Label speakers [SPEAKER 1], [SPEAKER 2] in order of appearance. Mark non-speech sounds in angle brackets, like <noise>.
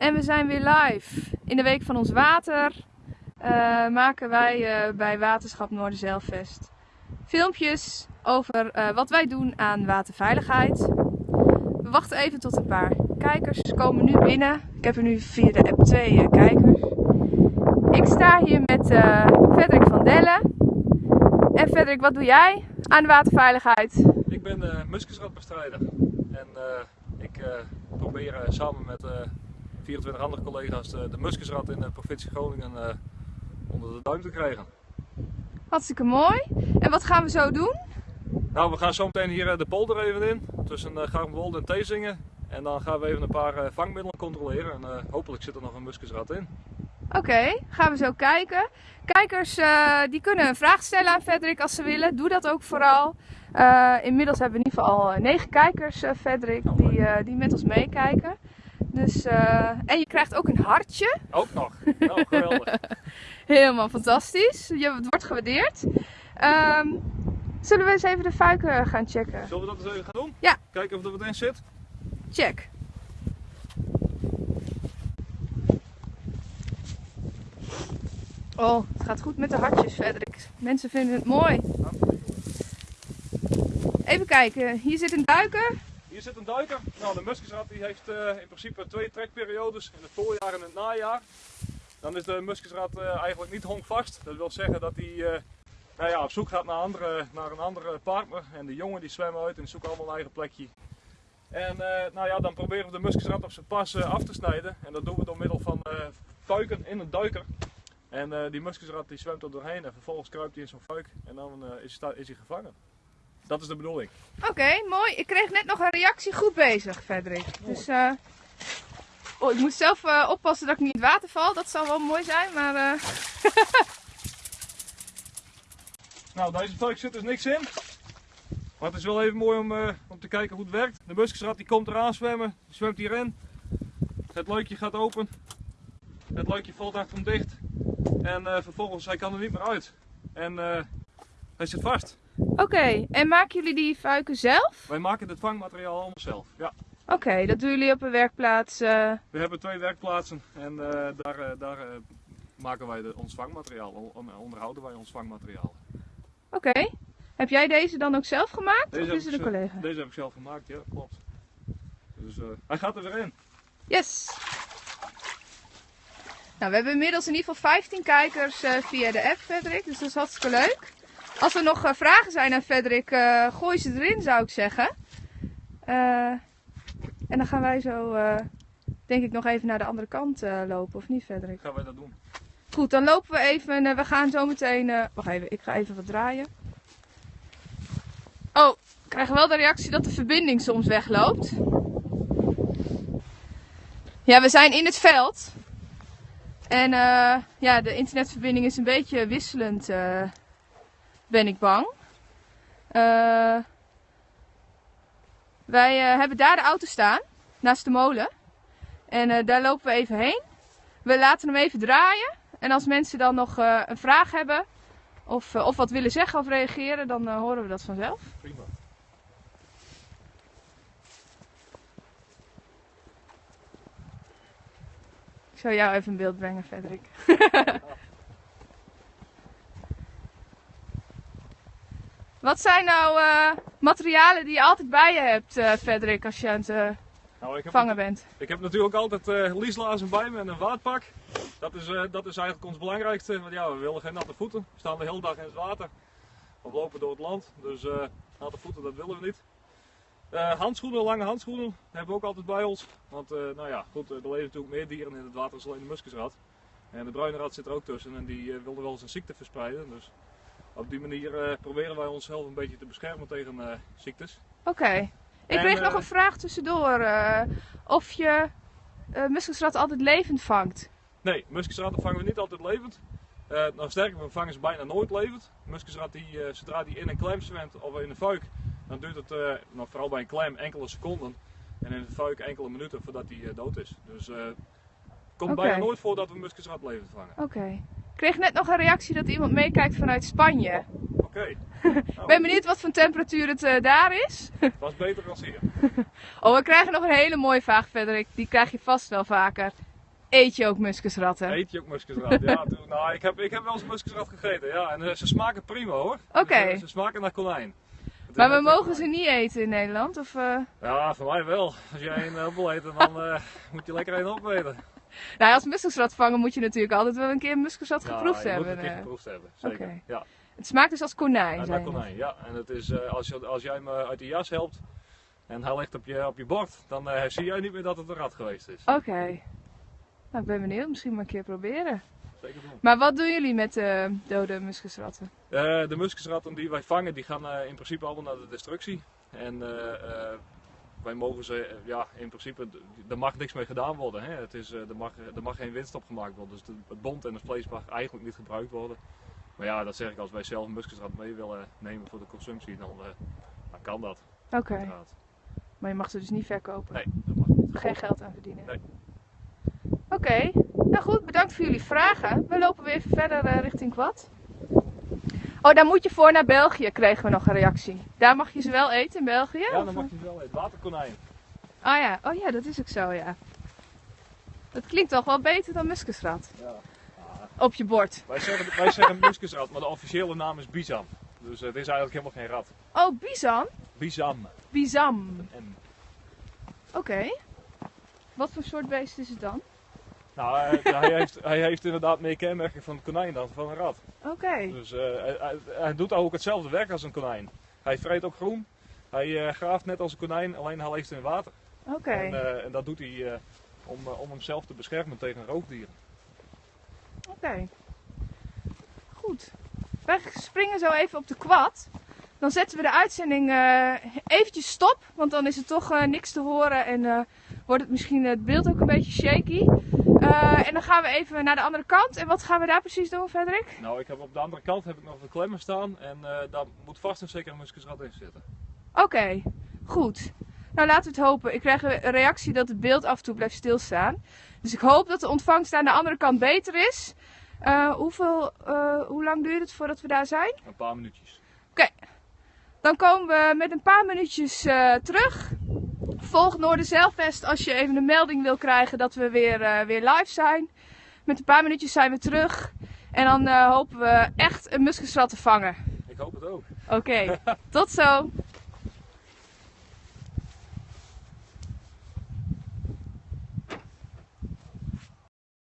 [SPEAKER 1] En we zijn weer live. In de week van ons water uh, maken wij uh, bij Waterschap Noorderzeilvest filmpjes over uh, wat wij doen aan waterveiligheid. We wachten even tot een paar kijkers komen nu binnen. Ik heb er nu via de app twee kijkers. Ik sta hier met Frederik van Dellen. En Frederik, wat doe jij aan waterveiligheid?
[SPEAKER 2] Ik ben uh, muskusratbestrijder en ik probeer samen met 24 andere collega's de, de muskusrat in de provincie Groningen uh, onder de duim te krijgen.
[SPEAKER 1] Hartstikke mooi. En wat gaan we zo doen?
[SPEAKER 2] Nou, we gaan zo meteen hier eh, de polder even in, tussen uh, Garmwolde en Theesingen. En dan gaan we even een paar uh, vangmiddelen controleren en uh, hopelijk zit er nog een muskusrat in.
[SPEAKER 1] Oké, okay, gaan we zo kijken. Kijkers uh, die kunnen een vraag stellen aan Frederik als ze willen. Doe dat ook vooral. inmiddels hebben we in ieder geval negen kijkers, Frederik, die, die met ons meekijken. Dus, uh, en je krijgt ook een hartje.
[SPEAKER 2] Ook nog. Nou, geweldig. <laughs>
[SPEAKER 1] Helemaal fantastisch. Je, het wordt gewaardeerd. Um, zullen we eens even de fuiken gaan checken?
[SPEAKER 2] Zullen we dat eens even gaan doen?
[SPEAKER 1] Ja.
[SPEAKER 2] Kijken of er wat in zit?
[SPEAKER 1] Check. Oh, het gaat goed met de hartjes, Frederik. Mensen vinden het mooi. Even kijken, hier zit een duiker.
[SPEAKER 2] Hier zit een duiker. Nou, de muskusrat die heeft uh, in principe twee trekperiodes, in het voorjaar en het najaar. Dan is de muskusrat uh, eigenlijk niet honkvast. Dat wil zeggen dat hij uh, nou ja, op zoek gaat naar, andere, naar een andere partner. En de jongen die zwemmen uit en zoeken allemaal een eigen plekje. En nou ja, dan proberen we de muskusrat op zijn pas af te snijden. En dat doen we door middel van fuiken in een duiker. En die muskusrat die zwemt er doorheen en vervolgens kruipt hij in zo'n fuik en dan is, is hij gevangen. Dat is de bedoeling.
[SPEAKER 1] Oké, okay, mooi. Ik kreeg net nog een reactie goed bezig, Frederik. Dus uh... oh, ik moet zelf uh, oppassen dat ik niet in het water val. Dat zou wel mooi zijn, maar... Uh... <laughs>
[SPEAKER 2] nou, deze fuik zit dus niks in. Maar het is wel even mooi om, om te kijken hoe het werkt. De muskusrat die komt eraan zwemmen. Die zwemt hierin. Het luikje gaat open. Het luikje valt achter hem dicht. En vervolgens, hij kan er niet meer uit. En hij zit vast.
[SPEAKER 1] Oké, okay. en maken jullie die fuiken zelf?
[SPEAKER 2] Wij maken het vangmateriaal allemaal zelf, ja.
[SPEAKER 1] Oké, okay, dat doen jullie op een werkplaats? Uh...
[SPEAKER 2] We hebben twee werkplaatsen en uh, daar, uh, daar maken wij de, ons vangmateriaal, onderhouden wij ons vangmateriaal.
[SPEAKER 1] Oké, okay. heb jij deze dan ook zelf gemaakt deze of is het een collega?
[SPEAKER 2] Deze heb ik zelf gemaakt, ja, klopt. Dus hij gaat er weer in.
[SPEAKER 1] Yes! Nou, we hebben inmiddels in ieder geval 15 kijkers via de app, Frederik, dus dat is hartstikke leuk. Als er nog uh, vragen zijn aan Frederik, uh, gooi ze erin zou ik zeggen. Uh, en dan gaan wij zo, denk ik, nog even naar de andere kant lopen, of niet Frederik?
[SPEAKER 2] Gaan wij dat doen.
[SPEAKER 1] Goed, dan lopen we even, we gaan zo meteen, wacht even, ik ga even wat draaien. Oh, ik krijg wel de reactie dat de verbinding soms wegloopt. Ja, we zijn in het veld. En ja, de internetverbinding is een beetje wisselend ben ik bang. Uh, wij uh, hebben daar de auto staan, naast de molen. En uh, daar lopen we even heen. We laten hem even draaien. En als mensen dan nog een vraag hebben of, of wat willen zeggen of reageren, dan horen we dat vanzelf.
[SPEAKER 2] Prima.
[SPEAKER 1] Ik zal jou even in beeld brengen, Frederik. <laughs> Wat zijn nou uh, materialen die je altijd bij je hebt, uh, Frederik, als je aan het uh, nou, ik vangen bent?
[SPEAKER 2] Ik heb natuurlijk altijd uh, lieslazen bij me en een waadpak. Dat is, dat is eigenlijk ons belangrijkste, want ja, we willen geen natte voeten. We staan de hele dag in het water. We lopen door het land, dus natte voeten dat willen we niet. handschoenen, lange handschoenen hebben we ook altijd bij ons. Want nou ja, goed, er leven natuurlijk meer dieren in het water dan alleen de muskusrat. En de bruine rat zit er ook tussen en die wilde wel eens een ziekte verspreiden. Dus op die manier uh, proberen wij onszelf een beetje te beschermen tegen uh, ziektes.
[SPEAKER 1] Oké. Okay. Ik en, kreeg uh, nog een vraag tussendoor. of je muskusrat altijd levend vangt?
[SPEAKER 2] Nee, muskusratten vangen we niet altijd levend. nou sterker, we vangen ze bijna nooit levend. Muskusrat, die, zodra die in een klem zwemt of in een fuik, dan duurt het, nou, vooral bij een klem, enkele seconden. En in een fuik enkele minuten voordat hij dood is. Dus het komt okay. bijna nooit voor dat we muskusrat levend vangen.
[SPEAKER 1] Oké. Okay. Ik kreeg net nog een reactie dat iemand meekijkt vanuit Spanje.
[SPEAKER 2] Oké. Okay. <laughs>
[SPEAKER 1] Nou, ben benieuwd wat voor temperatuur het uh, daar is.
[SPEAKER 2] Het <laughs> was beter dan hier. <laughs>
[SPEAKER 1] oh, we krijgen nog een hele mooie vraag, Frederik. Die krijg je vast wel vaker. eet je ook muskusratten?
[SPEAKER 2] Eet je ook muskusrat? ja, nou, ik heb, ik heb wel eens muskusrat gegeten, ja. En eh, ze smaken prima hoor.
[SPEAKER 1] Oké.
[SPEAKER 2] Dus, eh, ze smaken naar konijn.
[SPEAKER 1] Maar we mogen ze niet eten in Nederland? Of, eh?
[SPEAKER 2] Ja, voor mij wel. Als jij een wil eten, dan eh, moet je lekker een opeten.
[SPEAKER 1] Nou, als muskusrat vangen moet je natuurlijk altijd wel een keer een muskusrat
[SPEAKER 2] Ja,
[SPEAKER 1] geproefd hebben.
[SPEAKER 2] moet het een keer
[SPEAKER 1] eh.
[SPEAKER 2] geproefd hebben, zeker. Ja,
[SPEAKER 1] Het smaakt dus als konijn, net.
[SPEAKER 2] konijn, ja. En het is, eh, als, je, als jij me uit de jas helpt en hij ligt op je, op je bord, dan eh, zie jij niet meer dat het een rat geweest is.
[SPEAKER 1] Oké. Nou, ik ben benieuwd. Misschien maar een keer proberen.
[SPEAKER 2] Zeker doen.
[SPEAKER 1] Maar wat doen jullie met de dode muskusratten?
[SPEAKER 2] De muskusratten die wij vangen, die gaan in principe allemaal naar de destructie. En wij mogen ze, eh, ja, in principe, er mag niks mee gedaan worden. Hè. Het is, eh, er, mag, er mag geen winst op gemaakt worden. Dus het bont en het vlees mag eigenlijk niet gebruikt worden. Maar ja, dat zeg ik, als wij zelf muskusrat mee willen nemen voor de consumptie, dan, eh, dan kan dat.
[SPEAKER 1] Oké. Maar je mag ze dus niet verkopen.
[SPEAKER 2] Nee, dat mag niet.
[SPEAKER 1] Geen geld aan verdienen.
[SPEAKER 2] Nee.
[SPEAKER 1] Oké. Nou goed, bedankt voor jullie vragen. We lopen weer even verder eh, richting Kwad. Oh, daar moet je voor naar België, kregen we nog een reactie. Daar mag je ze wel eten in België?
[SPEAKER 2] Ja, dan mag je het wel eten. Waterkonijn.
[SPEAKER 1] Ah ja, oh ja, dat is ook zo, ja. Dat klinkt toch wel beter dan muskusrat.
[SPEAKER 2] Ja.
[SPEAKER 1] Op je bord.
[SPEAKER 2] Wij zeggen, wij zeggen muskusrat, maar de officiële naam is bizam. Dus eh, het is eigenlijk helemaal geen rat.
[SPEAKER 1] Oh?
[SPEAKER 2] Bizam.
[SPEAKER 1] Bizam.
[SPEAKER 2] En,
[SPEAKER 1] Oké. Wat voor soort beest is het dan?
[SPEAKER 2] Nou, hij, hij heeft, hij heeft inderdaad meer kenmerken van een konijn dan van een rat.
[SPEAKER 1] Oké.
[SPEAKER 2] Dus eh, hij, hij- doet ook hetzelfde werk als een konijn. Hij vreet ook groen. Hij eh, graaft net als een konijn, alleen hij leeft in water.
[SPEAKER 1] Oké.
[SPEAKER 2] En, eh, en dat doet hij om, om hemzelf te beschermen tegen roofdieren.
[SPEAKER 1] Oké. Goed. Wij springen zo even op de kwad. Dan zetten we de uitzending eventjes stop. Want dan is er toch niks te horen en wordt het misschien het beeld ook een beetje shaky. Eh, en dan gaan we even naar de andere kant. En wat gaan we daar precies doen, Frederik?
[SPEAKER 2] Nou, ik heb op de andere kant heb ik nog de klemmen staan en eh, daar moet vast en zeker een muskusrat in zitten.
[SPEAKER 1] Oké, goed. Nou, laten we het hopen. Ik krijg een reactie dat het beeld af en toe blijft stilstaan. Dus ik hoop dat de ontvangst aan de andere kant beter is. Eh, hoeveel, eh, hoe lang duurt het voordat we daar zijn?
[SPEAKER 2] Een paar minuutjes.
[SPEAKER 1] Dan komen we met een paar minuutjes eh, terug. Volg Noorderzeilfest als je even een melding wil krijgen dat we weer, eh, weer live zijn. Met een paar minuutjes zijn we terug. En dan eh, hopen we echt een muskusrat te vangen.
[SPEAKER 2] Ik hoop het ook.
[SPEAKER 1] Oké, tot zo.